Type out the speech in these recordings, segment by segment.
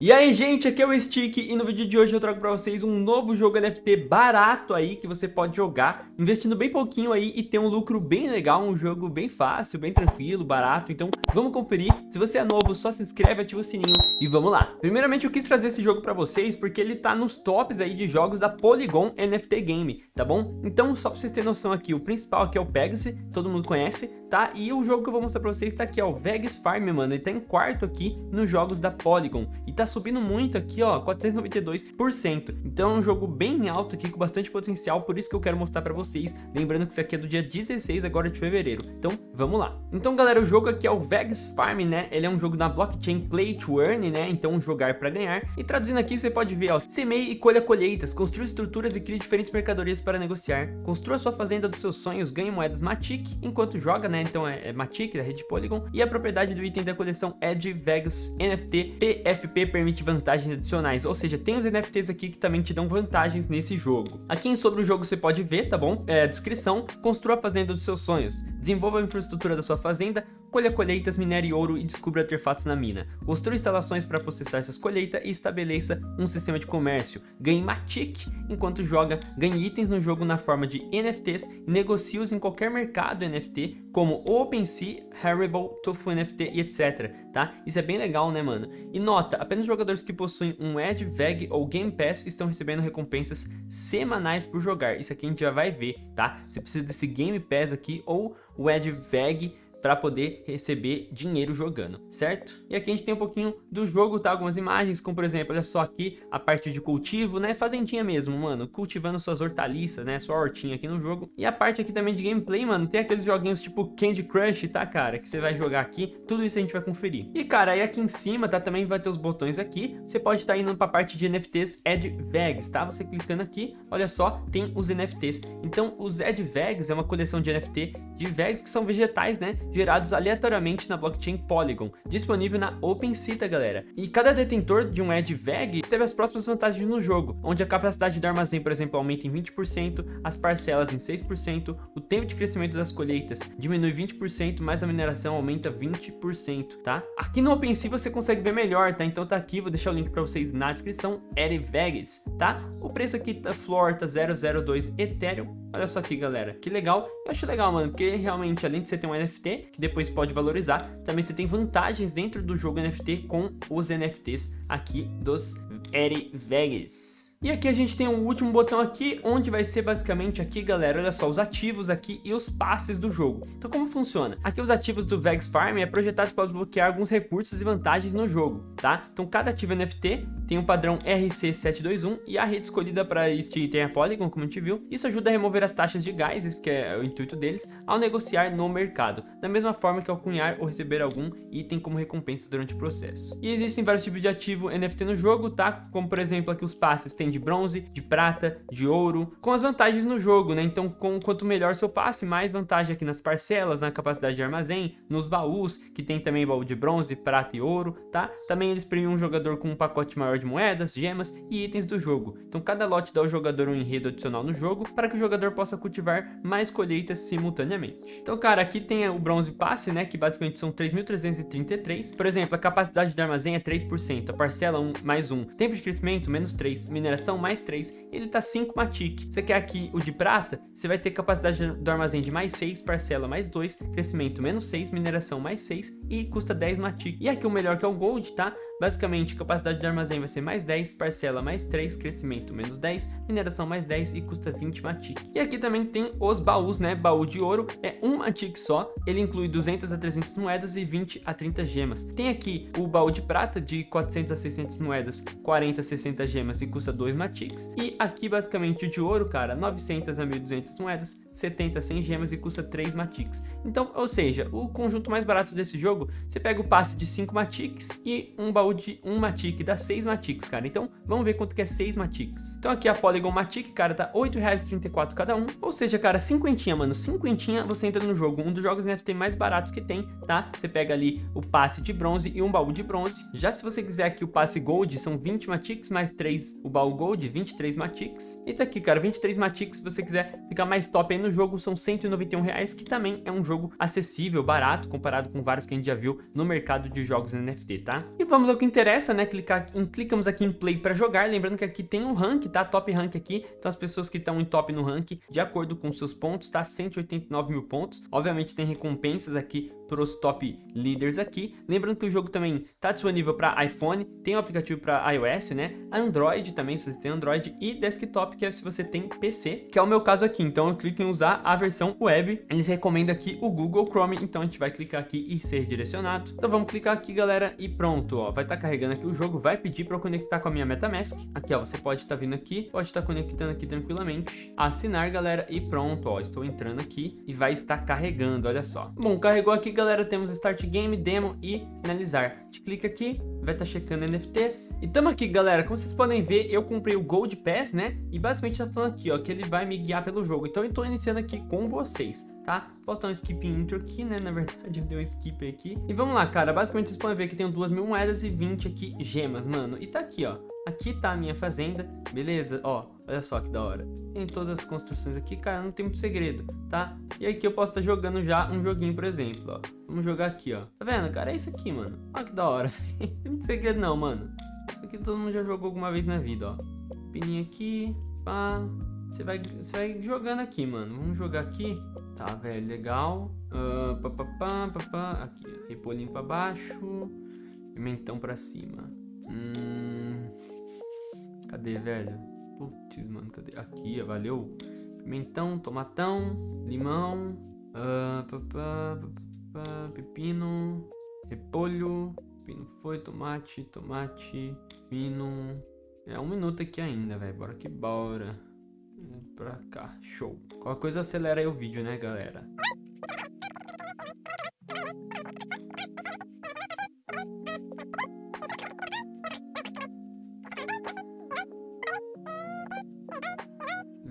E aí gente, aqui é o Stick e no vídeo de hoje eu trago pra vocês um novo jogo NFT barato aí que você pode jogar investindo bem pouquinho aí e ter um lucro bem legal, um jogo bem fácil, bem tranquilo, barato, então vamos conferir. Se você é novo, só se inscreve, ativa o sininho e vamos lá. Primeiramente eu quis trazer esse jogo pra vocês porque ele tá nos tops aí de jogos da Polygon NFT Game, tá bom? Então só pra vocês terem noção aqui, o principal aqui é o Pegasus, todo mundo conhece, tá? E o jogo que eu vou mostrar pra vocês tá aqui, ó, o Vegas Farm, mano, ele tá em quarto aqui nos jogos da Polygon e tá subindo muito aqui, ó, 492%. Então é um jogo bem alto aqui, com bastante potencial, por isso que eu quero mostrar pra vocês. Lembrando que isso aqui é do dia 16 agora de fevereiro. Então, vamos lá. Então, galera, o jogo aqui é o Vegas Farm, né? Ele é um jogo na blockchain Play to Earn, né? Então, jogar pra ganhar. E traduzindo aqui, você pode ver, ó, semeie e colha colheitas, construa estruturas e crie diferentes mercadorias para negociar. Construa sua fazenda dos seus sonhos, ganhe moedas Matic enquanto joga, né? Então, é, é Matic, da rede Polygon. E a propriedade do item da coleção é de Vegas NFT PFP permite vantagens adicionais, ou seja, tem os NFTs aqui que também te dão vantagens nesse jogo. Aqui em sobre o jogo você pode ver, tá bom? É, descrição, construa a fazenda dos seus sonhos, desenvolva a infraestrutura da sua fazenda, colha colheitas, minere ouro e descubra artefatos na mina. Construa instalações para processar suas colheitas e estabeleça um sistema de comércio. Ganhe Matic enquanto joga, ganhe itens no jogo na forma de NFTs e negocie-os em qualquer mercado NFT, como OpenSea, Haribo, Tofu NFT e etc, tá? Isso é bem legal, né, mano? E nota, apenas jogadores que possuem um Ed, VEG ou Game Pass estão recebendo recompensas semanais por jogar. Isso aqui a gente já vai ver, tá? Você precisa desse Game Pass aqui ou o Ed, VEG para poder receber dinheiro jogando, certo? E aqui a gente tem um pouquinho do jogo, tá? Algumas imagens, como por exemplo, olha só aqui a parte de cultivo, né? Fazendinha mesmo, mano, cultivando suas hortaliças, né? Sua hortinha aqui no jogo. E a parte aqui também de gameplay, mano, tem aqueles joguinhos tipo Candy Crush, tá, cara? Que você vai jogar aqui, tudo isso a gente vai conferir. E, cara, aí aqui em cima, tá? Também vai ter os botões aqui. Você pode estar tá indo pra parte de NFTs Ed Vegas, tá? Você clicando aqui, olha só, tem os NFTs. Então, os Ed Vegas é uma coleção de NFT de Vegas que são vegetais, né? gerados aleatoriamente na blockchain Polygon, disponível na OpenSea, tá, galera? E cada detentor de um Edge VEG recebe as próximas vantagens no jogo, onde a capacidade do armazém, por exemplo, aumenta em 20%, as parcelas em 6%, o tempo de crescimento das colheitas diminui 20%, mas a mineração aumenta 20%, tá? Aqui no OpenSea você consegue ver melhor, tá? Então tá aqui, vou deixar o link para vocês na descrição, Vegas, tá? O preço aqui da Floor tá 002 Ethereum, Olha só aqui, galera. Que legal. Eu acho legal, mano, porque realmente, além de você ter um NFT, que depois pode valorizar, também você tem vantagens dentro do jogo NFT com os NFTs aqui dos Eri Vegas. E aqui a gente tem um último botão aqui, onde vai ser basicamente aqui, galera, olha só, os ativos aqui e os passes do jogo. Então como funciona? Aqui os ativos do Vegas Farm é projetado para desbloquear alguns recursos e vantagens no jogo, tá? Então cada ativo NFT tem um padrão RC721 e a rede escolhida para este item é Polygon, como a gente viu. Isso ajuda a remover as taxas de gás, que é o intuito deles, ao negociar no mercado, da mesma forma que ao cunhar ou receber algum item como recompensa durante o processo. E existem vários tipos de ativo NFT no jogo, tá? Como por exemplo aqui os passes tem de bronze, de prata, de ouro, com as vantagens no jogo, né? Então, com, quanto melhor seu passe, mais vantagem aqui nas parcelas, na capacidade de armazém, nos baús, que tem também baú de bronze, prata e ouro, tá? Também eles premiam um jogador com um pacote maior de moedas, gemas e itens do jogo. Então, cada lote dá ao jogador um enredo adicional no jogo, para que o jogador possa cultivar mais colheitas simultaneamente. Então, cara, aqui tem o bronze passe, né? Que basicamente são 3.333. Por exemplo, a capacidade de armazém é 3%, a parcela 1 mais 1, tempo de crescimento menos 3, mineração mais 3, ele tá 5 Matic. Você quer aqui o de prata, você vai ter capacidade do armazém de mais 6, parcela mais 2, crescimento menos 6, mineração mais 6 e custa 10 Matic. E aqui o melhor que é o Gold, tá? Basicamente, capacidade de armazém vai ser mais 10, parcela mais 3, crescimento menos 10, mineração mais 10 e custa 20 Matic. E aqui também tem os baús, né? Baú de ouro é um Matic só, ele inclui 200 a 300 moedas e 20 a 30 gemas. Tem aqui o baú de prata de 400 a 600 moedas, 40 a 60 gemas e custa 2 Matics. E aqui basicamente o de ouro, cara, 900 a 1200 moedas, 70 a 100 gemas e custa 3 Matics. Então, ou seja, o conjunto mais barato desse jogo, você pega o passe de 5 Matics e um baú de 1 Matic, dá 6 Matics, cara. Então, vamos ver quanto que é 6 Matics. Então aqui a Polygon Matic, cara, tá R$ 8,34 cada um. Ou seja, cara, cinquentinha, mano, cinquentinha você entra no jogo. Um dos jogos NFT mais baratos que tem, tá? Você pega ali o passe de bronze e um baú de bronze. Já se você quiser aqui o passe Gold, são 20 Matics mais 3 o baú Gold, 23 Matics. E tá aqui, cara, 23 Matics, se você quiser ficar mais top aí no jogo, são 191 reais, que também é um jogo acessível, barato, comparado com vários que a gente já viu no mercado de jogos NFT, tá? E vamos que interessa, né? Clicar clicamos aqui em Play para jogar, lembrando que aqui tem um rank, tá? Top rank aqui, então as pessoas que estão em top no rank, de acordo com seus pontos, tá? 189 mil pontos. Obviamente tem recompensas aqui para os top leaders aqui. Lembrando que o jogo também tá disponível para iPhone, tem o um aplicativo para iOS, né? Android também, se você tem Android, e desktop, que é se você tem PC, que é o meu caso aqui. Então eu clico em usar a versão web. Eles recomendam aqui o Google Chrome, então a gente vai clicar aqui e ser direcionado. Então vamos clicar aqui, galera, e pronto, ó. Vai estar tá carregando aqui o jogo, vai pedir para eu conectar com a minha MetaMask. Aqui, ó, você pode estar tá vindo aqui, pode estar tá conectando aqui tranquilamente. Assinar, galera, e pronto, ó. Estou entrando aqui e vai estar carregando, olha só. Bom, carregou aqui, galera, temos Start Game, Demo e Finalizar. Gente clica aqui, vai estar tá checando NFTs. E tamo aqui, galera, como vocês podem ver, eu comprei o Gold Pass, né? E basicamente tá falando aqui, ó, que ele vai me guiar pelo jogo. Então eu tô iniciando aqui com vocês, tá? Posso dar um skip intro aqui, né? Na verdade, eu dei um skip aqui. E vamos lá, cara. Basicamente, vocês podem ver que tem duas mil moedas e 20 aqui gemas, mano. E tá aqui, ó. Aqui tá a minha fazenda, beleza? Ó, olha só que da hora. Tem todas as construções aqui, cara, não tem muito segredo, tá? E aqui eu posso estar tá jogando já um joguinho, por exemplo, ó. Vamos jogar aqui, ó. Tá vendo, cara? É isso aqui, mano. Olha que da hora. não tem muito segredo não, mano. Isso aqui todo mundo já jogou alguma vez na vida, ó. Pininha aqui, pá. Você vai, você vai jogando aqui, mano. Vamos jogar aqui. Tá, velho, legal. Uh, pá, pá, pá, pá, pá. Aqui, ó. Repolhinho pra baixo. Pimentão pra cima. Hum... Cadê, velho? Putz, mano, cadê? Aqui, valeu. Pimentão, tomatão, limão, uh, pepino, repolho, pepino foi, tomate, tomate, pino. É um minuto aqui ainda, velho. Bora que bora. Pra cá, show. Qualquer coisa acelera aí o vídeo, né, galera?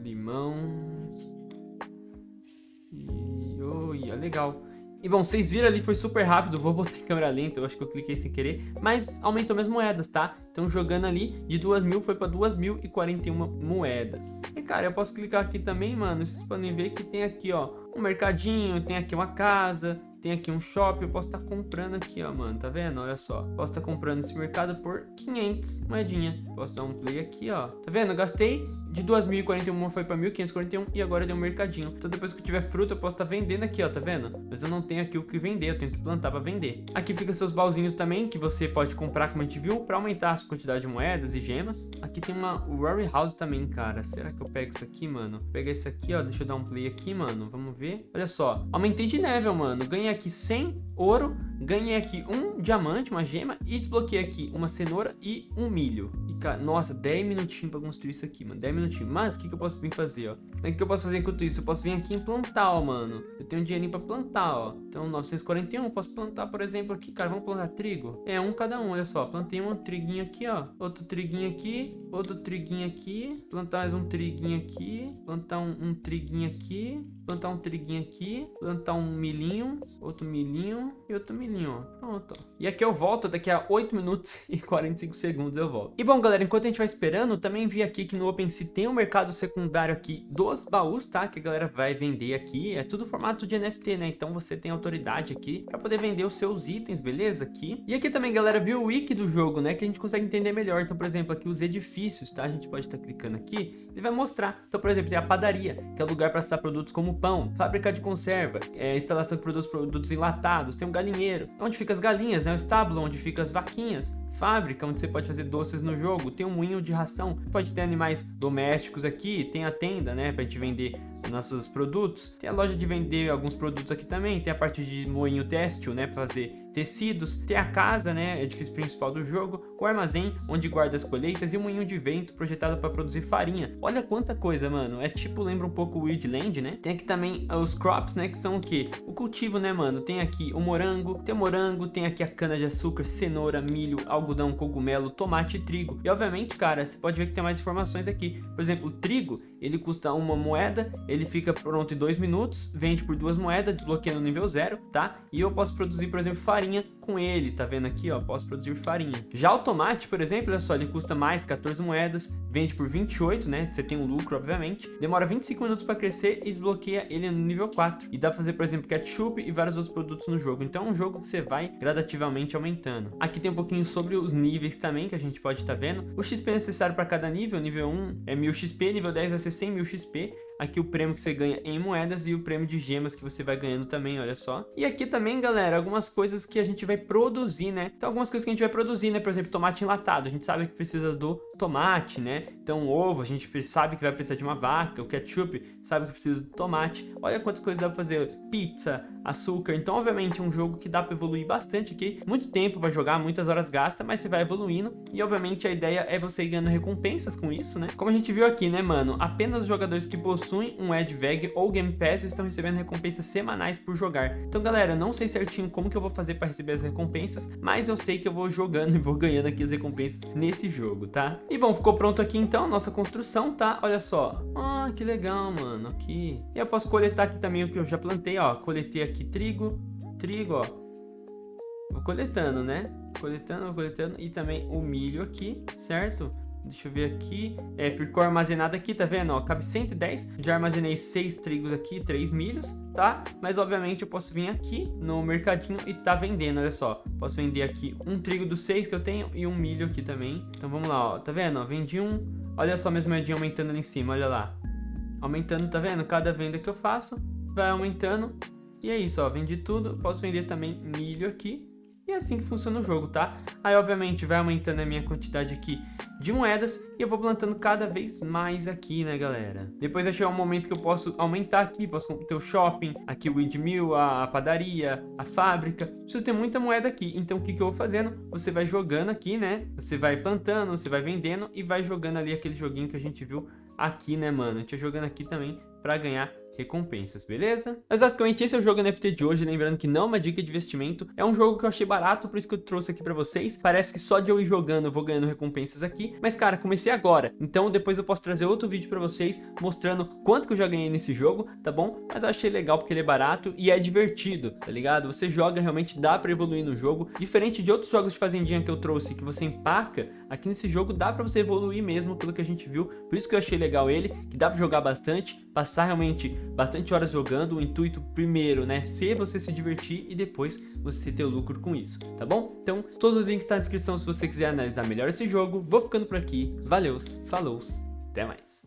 Limão. E... Oi, é legal. E bom, vocês viram ali, foi super rápido, vou botar em câmera lenta, eu acho que eu cliquei sem querer, mas aumentou minhas moedas, tá? Então jogando ali, de 2 mil foi pra 2.041 moedas. E cara, eu posso clicar aqui também, mano, vocês podem ver que tem aqui, ó, um mercadinho, tem aqui uma casa, tem aqui um shopping, eu posso estar tá comprando aqui, ó, mano, tá vendo? Olha só, posso estar tá comprando esse mercado por 500 moedinha. Posso dar um play aqui, ó, tá vendo? Eu gastei de 2.041 foi para 1.541 e agora deu um mercadinho. Então depois que eu tiver fruta eu posso estar tá vendendo aqui, ó, tá vendo? Mas eu não tenho aqui o que vender, eu tenho que plantar para vender. Aqui fica seus baúzinhos também, que você pode comprar, como a gente viu, para aumentar a sua quantidade de moedas e gemas. Aqui tem uma Worry House também, cara. Será que eu pego isso aqui, mano? Vou pegar esse aqui, ó, deixa eu dar um play aqui, mano. Vamos ver. Olha só, aumentei de level, mano. Ganhei aqui 100 ouro, ganhei aqui um diamante, uma gema e desbloqueei aqui uma cenoura e um milho. E, cara, nossa, 10 minutinhos pra construir isso aqui, mano. 10 minutinhos. Mas o que, que eu posso vir fazer, ó? O que, eu posso fazer enquanto isso? Eu posso vir aqui em plantar, ó, mano. Eu tenho um dinheirinho pra plantar, ó. Então, 941, eu posso plantar, por exemplo, aqui, cara. Vamos plantar trigo? É, um cada um, olha só. Plantei um triguinho aqui, ó. Outro triguinho aqui. Outro triguinho aqui. Plantar mais um triguinho aqui. Plantar um, um triguinho aqui. Plantar um triguinho aqui. Plantar um milhinho. Outro milhinho. E outro milhinho, ó. Pronto, ó. E aqui eu volto daqui a 8 minutos e 45 segundos eu volto. E bom, galera, enquanto a gente vai esperando, também vi aqui que no OpenSea tem um mercado secundário aqui dos baús, tá? Que a galera vai vender aqui. É tudo formato de NFT, né? Então você tem autoridade aqui para poder vender os seus itens, beleza? Aqui. E aqui também, galera, viu o wiki do jogo, né? Que a gente consegue entender melhor. Então, por exemplo, aqui os edifícios, tá? A gente pode estar tá clicando aqui. Ele vai mostrar. Então, por exemplo, tem a padaria, que é o lugar para assar produtos como pão, fábrica de conserva, é, instalação de produtos, produtos enlatados, tem um galinheiro, onde fica as galinhas, né? O estábulo, onde fica as vaquinhas, fábrica, onde você pode fazer doces no jogo, tem um moinho de ração, pode ter animais domésticos aqui, tem a tenda, né, pra gente vender nossos produtos. Tem a loja de vender alguns produtos aqui também, tem a parte de moinho têxtil, né, para fazer tecidos, tem a casa, né, edifício principal do jogo, o armazém onde guarda as colheitas e o moinho de vento projetado para produzir farinha. Olha quanta coisa, mano. É tipo, lembra um pouco o Weedland, né? Tem aqui também os crops, né, que são o quê? O cultivo, né, mano? Tem aqui o morango, tem o morango, tem aqui a cana de açúcar, cenoura, milho, algodão, cogumelo, tomate e trigo. E obviamente, cara, você pode ver que tem mais informações aqui. Por exemplo, o trigo, ele custa uma moeda ele fica pronto em 2 minutos, vende por duas moedas, desbloqueia no nível 0, tá? E eu posso produzir, por exemplo, farinha com ele, tá vendo aqui, ó? Posso produzir farinha. Já o tomate, por exemplo, olha só, ele custa mais 14 moedas, vende por 28, né? Você tem um lucro, obviamente. Demora 25 minutos para crescer e desbloqueia ele no nível 4. E dá pra fazer, por exemplo, ketchup e vários outros produtos no jogo. Então é um jogo que você vai gradativamente aumentando. Aqui tem um pouquinho sobre os níveis também, que a gente pode estar tá vendo. O XP necessário para cada nível, nível 1 é 1000 XP, nível 10 vai ser 100 mil XP aqui o prêmio que você ganha em moedas e o prêmio de gemas que você vai ganhando também, olha só. E aqui também, galera, algumas coisas que a gente vai produzir, né? Então, algumas coisas que a gente vai produzir, né? Por exemplo, tomate enlatado. A gente sabe que precisa do tomate, né? Então, ovo, a gente sabe que vai precisar de uma vaca. O ketchup, sabe que precisa do tomate. Olha quantas coisas dá pra fazer. Pizza, açúcar. Então, obviamente, é um jogo que dá pra evoluir bastante aqui. Muito tempo pra jogar, muitas horas gasta, mas você vai evoluindo. E, obviamente, a ideia é você ganhando recompensas com isso, né? Como a gente viu aqui, né, mano? Apenas os jogadores que possuem possuem um AdVeg ou Game Pass estão recebendo recompensas semanais por jogar. Então galera, não sei certinho como que eu vou fazer para receber as recompensas, mas eu sei que eu vou jogando e vou ganhando aqui as recompensas nesse jogo, tá? E bom, ficou pronto aqui então nossa construção, tá? Olha só. Ah, que legal, mano, aqui. E eu posso coletar aqui também o que eu já plantei, ó. Coletei aqui trigo, trigo, ó. Vou coletando, né? Coletando, coletando. E também o milho aqui, certo? Deixa eu ver aqui. É, ficou armazenado aqui, tá vendo? Ó, cabe 110. Já armazenei 6 trigos aqui, 3 milhos, tá? Mas, obviamente, eu posso vir aqui no mercadinho e tá vendendo, olha só. Posso vender aqui um trigo dos 6 que eu tenho e um milho aqui também. Então, vamos lá, ó. Tá vendo? Ó, vendi um. Olha só minhas moedinhas aumentando ali em cima, olha lá. Aumentando, tá vendo? Cada venda que eu faço vai aumentando. E é isso, ó. Vendi tudo. Posso vender também milho aqui. É assim que funciona o jogo, tá? Aí, obviamente, vai aumentando a minha quantidade aqui de moedas e eu vou plantando cada vez mais aqui, né, galera? Depois vai chegar um momento que eu posso aumentar aqui, posso ter o shopping, aqui o windmill, a padaria, a fábrica. Preciso ter muita moeda aqui, então o que, que eu vou fazendo? Você vai jogando aqui, né? Você vai plantando, você vai vendendo e vai jogando ali aquele joguinho que a gente viu aqui, né, mano? A gente vai jogando aqui também pra ganhar recompensas, beleza? Mas basicamente esse é o jogo NFT de hoje, lembrando que não é uma dica de investimento, é um jogo que eu achei barato, por isso que eu trouxe aqui pra vocês, parece que só de eu ir jogando eu vou ganhando recompensas aqui, mas cara, comecei agora, então depois eu posso trazer outro vídeo pra vocês, mostrando quanto que eu já ganhei nesse jogo, tá bom? Mas eu achei legal porque ele é barato e é divertido, tá ligado? Você joga, realmente dá pra evoluir no jogo, diferente de outros jogos de fazendinha que eu trouxe, que você empaca, aqui nesse jogo dá pra você evoluir mesmo, pelo que a gente viu, por isso que eu achei legal ele, que dá pra jogar bastante, passar realmente bastante horas jogando, o intuito primeiro, né, ser você se divertir e depois você ter o lucro com isso, tá bom? Então, todos os links estão tá na descrição se você quiser analisar melhor esse jogo. Vou ficando por aqui, valeus, falou, até mais!